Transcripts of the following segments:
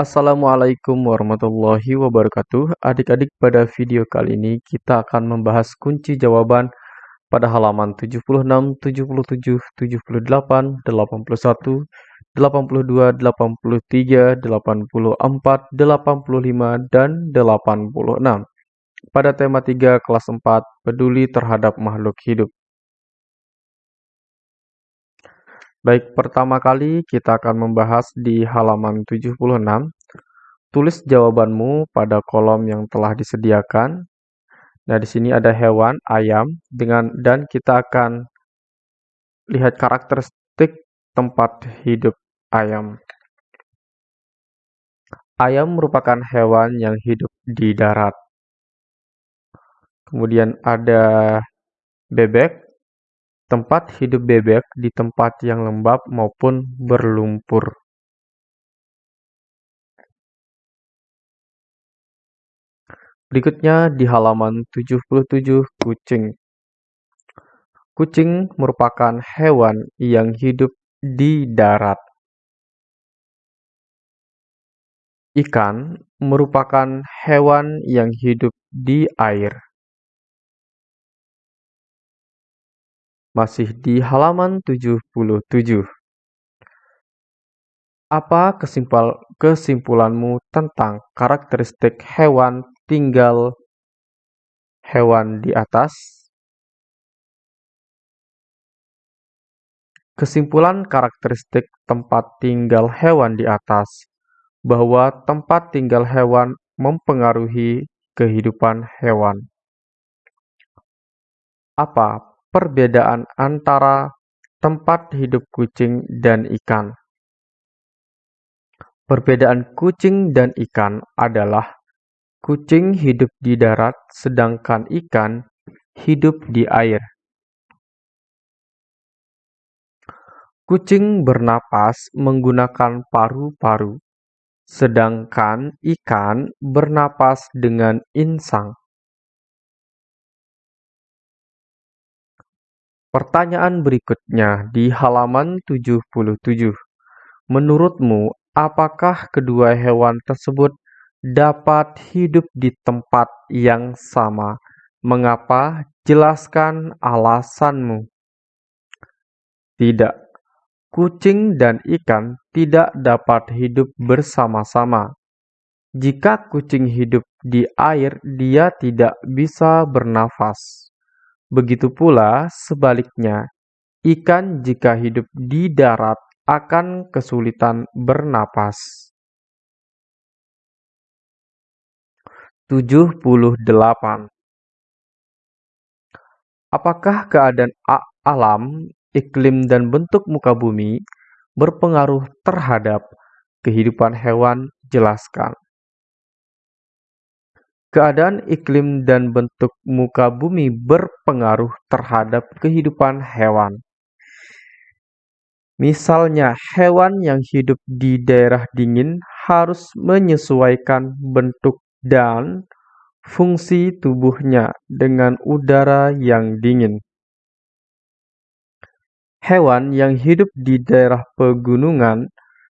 Assalamualaikum warahmatullahi wabarakatuh. Adik-adik, pada video kali ini kita akan membahas kunci jawaban pada halaman 76, 77, 78, 81, 82, 83, 84, 85, dan 86. Pada tema 3 kelas 4, peduli terhadap makhluk hidup. Baik, pertama kali kita akan membahas di halaman 76. Tulis jawabanmu pada kolom yang telah disediakan. Nah, di sini ada hewan, ayam, dengan dan kita akan lihat karakteristik tempat hidup ayam. Ayam merupakan hewan yang hidup di darat. Kemudian ada bebek, Tempat hidup bebek di tempat yang lembab maupun berlumpur. Berikutnya di halaman 77 kucing. Kucing merupakan hewan yang hidup di darat. Ikan merupakan hewan yang hidup di air. Masih di halaman 77. Apa kesimpul kesimpulanmu tentang karakteristik hewan tinggal hewan di atas? Kesimpulan karakteristik tempat tinggal hewan di atas bahwa tempat tinggal hewan mempengaruhi kehidupan hewan. Apa perbedaan antara tempat hidup kucing dan ikan. Perbedaan kucing dan ikan adalah kucing hidup di darat sedangkan ikan hidup di air. Kucing bernapas menggunakan paru-paru, sedangkan ikan bernapas dengan insang. Pertanyaan berikutnya di halaman 77. Menurutmu, apakah kedua hewan tersebut dapat hidup di tempat yang sama? Mengapa? Jelaskan alasanmu. Tidak. Kucing dan ikan tidak dapat hidup bersama-sama. Jika kucing hidup di air, dia tidak bisa bernafas. Begitu pula sebaliknya, ikan jika hidup di darat akan kesulitan bernapas. 78. Apakah keadaan alam, iklim, dan bentuk muka bumi berpengaruh terhadap kehidupan hewan? Jelaskan. Keadaan iklim dan bentuk muka bumi berpengaruh terhadap kehidupan hewan. Misalnya, hewan yang hidup di daerah dingin harus menyesuaikan bentuk dan fungsi tubuhnya dengan udara yang dingin. Hewan yang hidup di daerah pegunungan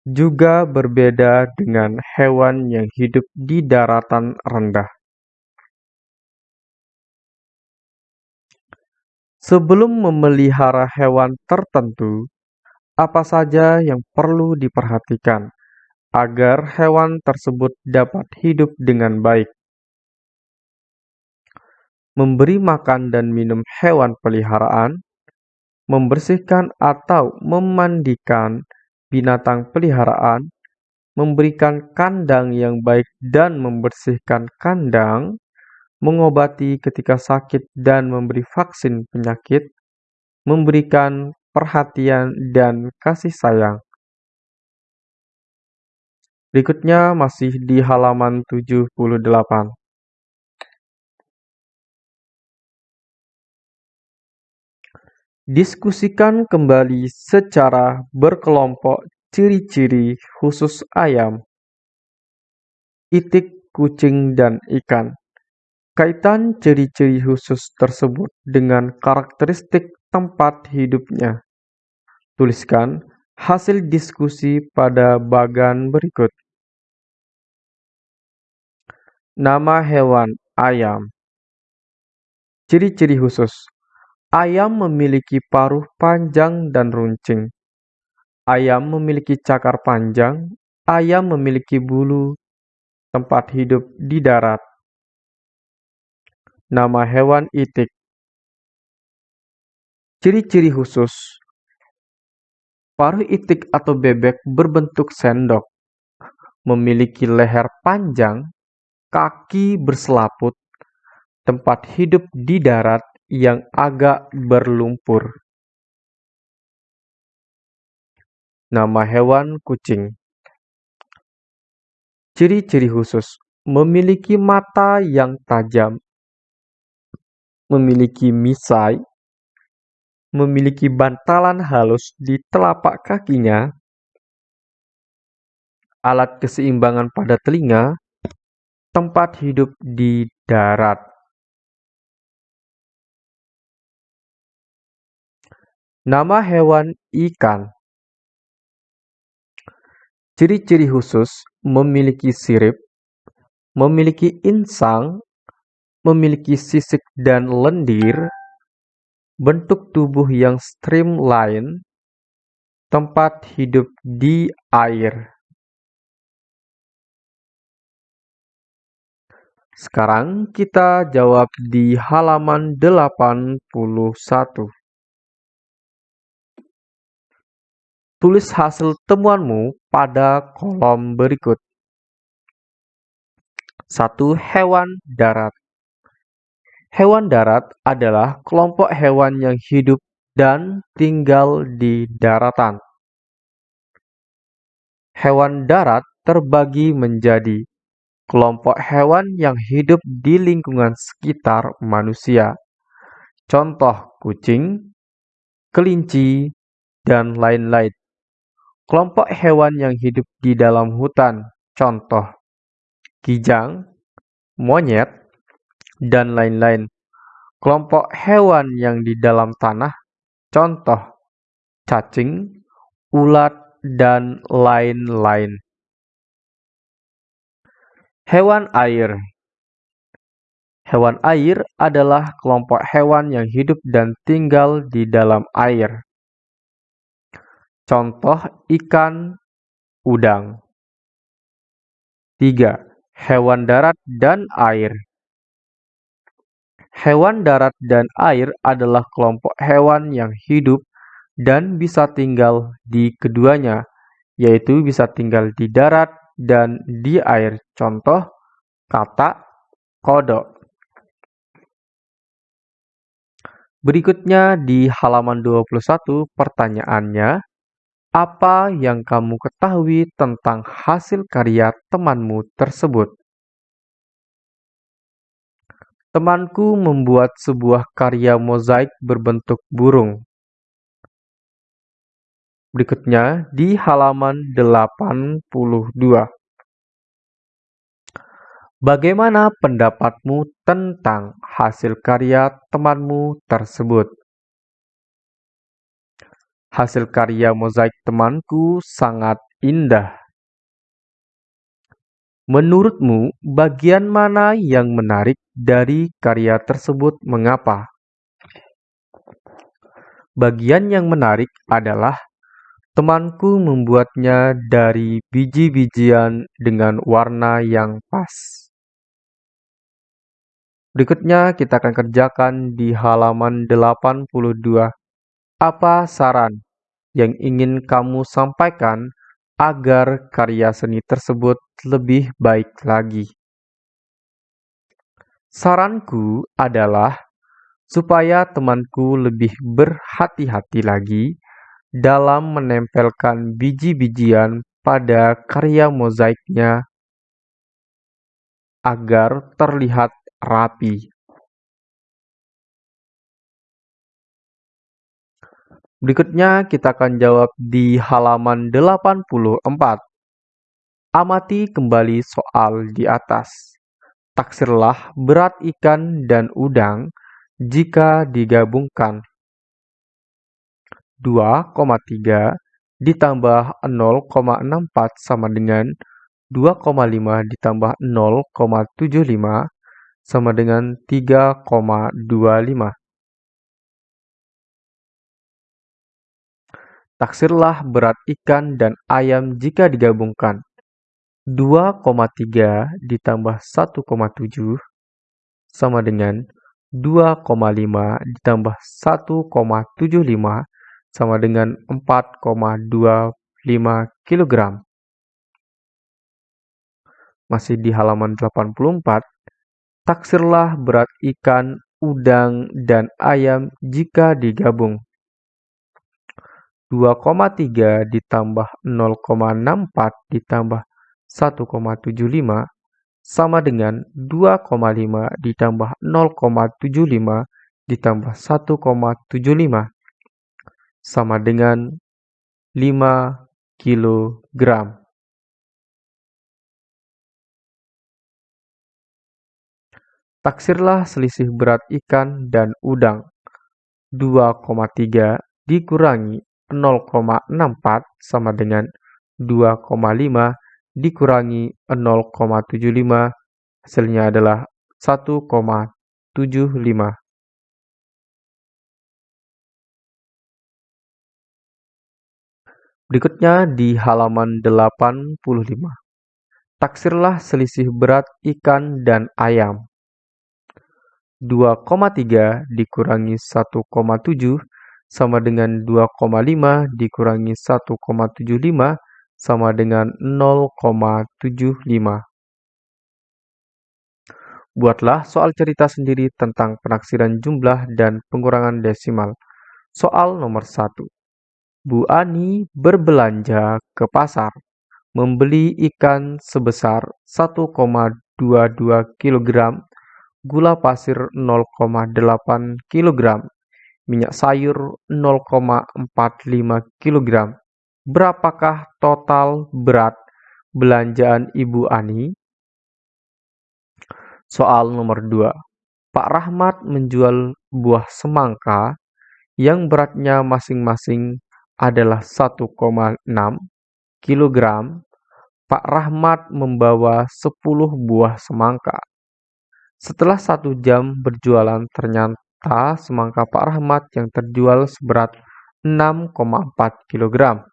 juga berbeda dengan hewan yang hidup di daratan rendah. Sebelum memelihara hewan tertentu, apa saja yang perlu diperhatikan agar hewan tersebut dapat hidup dengan baik? Memberi makan dan minum hewan peliharaan, membersihkan atau memandikan binatang peliharaan, memberikan kandang yang baik dan membersihkan kandang, mengobati ketika sakit dan memberi vaksin penyakit, memberikan perhatian dan kasih sayang. Berikutnya masih di halaman 78. Diskusikan kembali secara berkelompok ciri-ciri khusus ayam, itik, kucing, dan ikan. Kaitan ciri-ciri khusus tersebut dengan karakteristik tempat hidupnya. Tuliskan hasil diskusi pada bagan berikut. Nama hewan ayam. Ciri-ciri khusus. Ayam memiliki paruh panjang dan runcing. Ayam memiliki cakar panjang. Ayam memiliki bulu. Tempat hidup di darat. Nama hewan itik. Ciri-ciri khusus. Paruh itik atau bebek berbentuk sendok. Memiliki leher panjang kaki berselaput, tempat hidup di darat yang agak berlumpur. Nama hewan kucing. Ciri-ciri khusus: memiliki mata yang tajam, memiliki misai, memiliki bantalan halus di telapak kakinya, alat keseimbangan pada telinga, tempat hidup di darat. Nama hewan ikan. Ciri-ciri khusus memiliki sirip, memiliki insang, memiliki sisik dan lendir, bentuk tubuh yang streamline, tempat hidup di air. Sekarang kita jawab di halaman 81. Tulis hasil temuanmu pada kolom berikut. 1. Hewan darat Hewan darat adalah kelompok hewan yang hidup dan tinggal di daratan. Hewan darat terbagi menjadi kelompok hewan yang hidup di lingkungan sekitar manusia. Contoh kucing, kelinci, dan lain-lain. Kelompok hewan yang hidup di dalam hutan. Contoh kijang, monyet, dan lain-lain. Kelompok hewan yang di dalam tanah. Contoh cacing, ulat, dan lain-lain. Hewan air Hewan air adalah kelompok hewan yang hidup dan tinggal di dalam air. Contoh ikan, udang. 3. Hewan darat dan air Hewan darat dan air adalah kelompok hewan yang hidup dan bisa tinggal di keduanya, yaitu bisa tinggal di darat dan di air. Contoh kata kodok. Berikutnya di halaman 21 pertanyaannya, apa yang kamu ketahui tentang hasil karya temanmu tersebut? Temanku membuat sebuah karya mozaik berbentuk burung. Berikutnya di halaman 82. Bagaimana pendapatmu tentang hasil karya temanmu tersebut? Hasil karya mozaik temanku sangat indah. Menurutmu, bagian mana yang menarik dari karya tersebut? Mengapa? Bagian yang menarik adalah Temanku membuatnya dari biji-bijian dengan warna yang pas. Berikutnya kita akan kerjakan di halaman 82. Apa saran yang ingin kamu sampaikan agar karya seni tersebut lebih baik lagi? Saranku adalah supaya temanku lebih berhati-hati lagi dalam menempelkan biji-bijian pada karya mozaiknya agar terlihat rapi. Berikutnya kita akan jawab di halaman 84. Amati kembali soal di atas. Taksirlah berat ikan dan udang jika digabungkan 2,3 ditambah 0,64 sama dengan 2,5 ditambah 0,75 sama dengan 3,25. Taksirlah berat ikan dan ayam jika digabungkan. 2,3 ditambah 1,7 sama dengan 2,5 ditambah 1,75 sama dengan 4,25 kg. Masih di halaman 84, taksirlah berat ikan, udang, dan ayam jika digabung. 2,3 ditambah 0,64 ditambah 1,75 sama dengan 2,5 ditambah 0,75 ditambah 1,75 sama dengan 5 kg. Taksirlah selisih berat ikan dan udang. 2,3 dikurangi 0,64 sama dengan 2,5 dikurangi 0,75 hasilnya adalah 1,75. Berikutnya di halaman 85. Taksirlah selisih berat ikan dan ayam. 2,3 dikurangi 1,7 sama dengan 2,5 dikurangi 1,75 sama dengan 0,75. Buatlah soal cerita sendiri tentang penaksiran jumlah dan pengurangan desimal. Soal nomor 1. Bu Ani berbelanja ke pasar, membeli ikan sebesar 1,22 kg, gula pasir 0,8 kg, minyak sayur 0,45 kg, Berapakah total berat belanjaan Ibu Ani? Soal nomor 2. Pak Rahmat menjual buah semangka yang beratnya masing-masing adalah 1,6 kg. Pak Rahmat membawa 10 buah semangka. Setelah satu jam berjualan ternyata semangka Pak Rahmat yang terjual seberat 6,4 kg.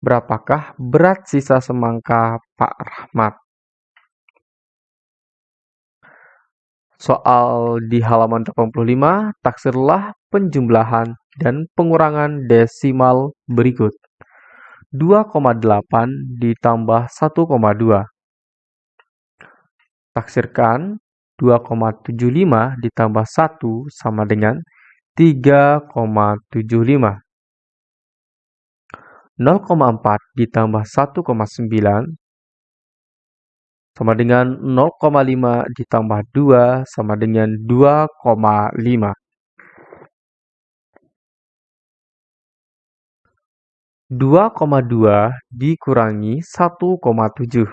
Berapakah berat sisa semangka Pak Rahmat? Soal di halaman 85, taksirlah penjumlahan dan pengurangan desimal berikut. 2,8 ditambah 1,2. Taksirkan 2,75 ditambah 1 sama dengan 3,75. 0,4 ditambah 1,9 sama dengan 0,5 ditambah 2 sama dengan 2,5. 2,2 dikurangi 1,7.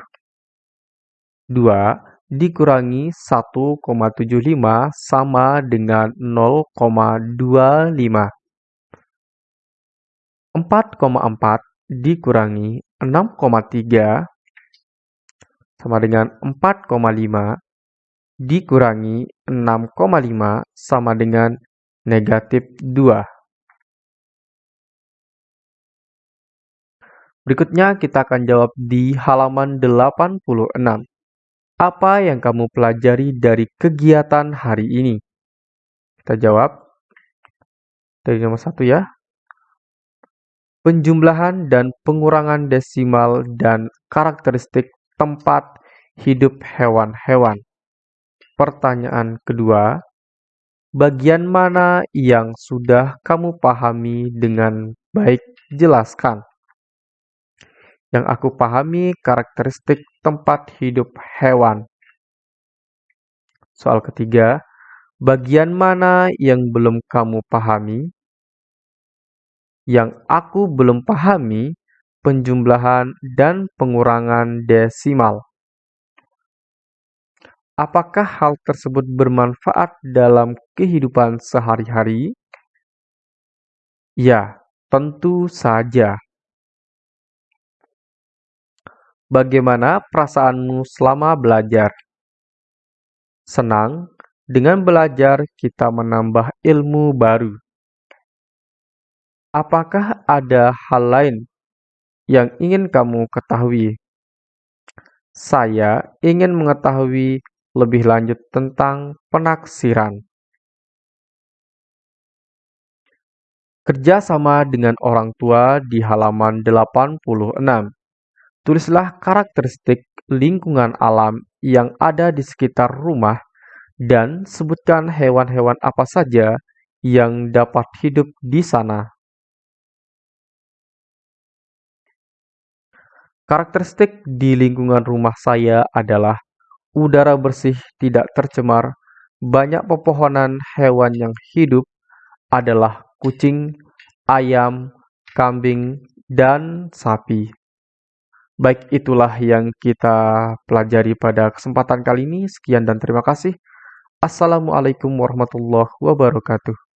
2 dikurangi 1,75 sama dengan 0,25. 4,4 dikurangi 6,3 sama dengan 4,5 dikurangi 6,5 sama dengan negatif 2. Berikutnya kita akan jawab di halaman 86. Apa yang kamu pelajari dari kegiatan hari ini? Kita jawab dari nomor satu ya penjumlahan dan pengurangan desimal dan karakteristik tempat hidup hewan-hewan. Pertanyaan kedua, bagian mana yang sudah kamu pahami dengan baik? Jelaskan. Yang aku pahami karakteristik tempat hidup hewan. Soal ketiga, bagian mana yang belum kamu pahami? Yang aku belum pahami penjumlahan dan pengurangan desimal. Apakah hal tersebut bermanfaat dalam kehidupan sehari-hari? Ya, tentu saja. Bagaimana perasaanmu selama belajar? Senang, dengan belajar kita menambah ilmu baru. Apakah ada hal lain yang ingin kamu ketahui? Saya ingin mengetahui lebih lanjut tentang penaksiran. Kerja sama dengan orang tua di halaman 86. Tulislah karakteristik lingkungan alam yang ada di sekitar rumah dan sebutkan hewan-hewan apa saja yang dapat hidup di sana. Karakteristik di lingkungan rumah saya adalah udara bersih tidak tercemar, banyak pepohonan, hewan yang hidup adalah kucing, ayam, kambing, dan sapi. Baik, itulah yang kita pelajari pada kesempatan kali ini. Sekian dan terima kasih. Assalamualaikum warahmatullahi wabarakatuh.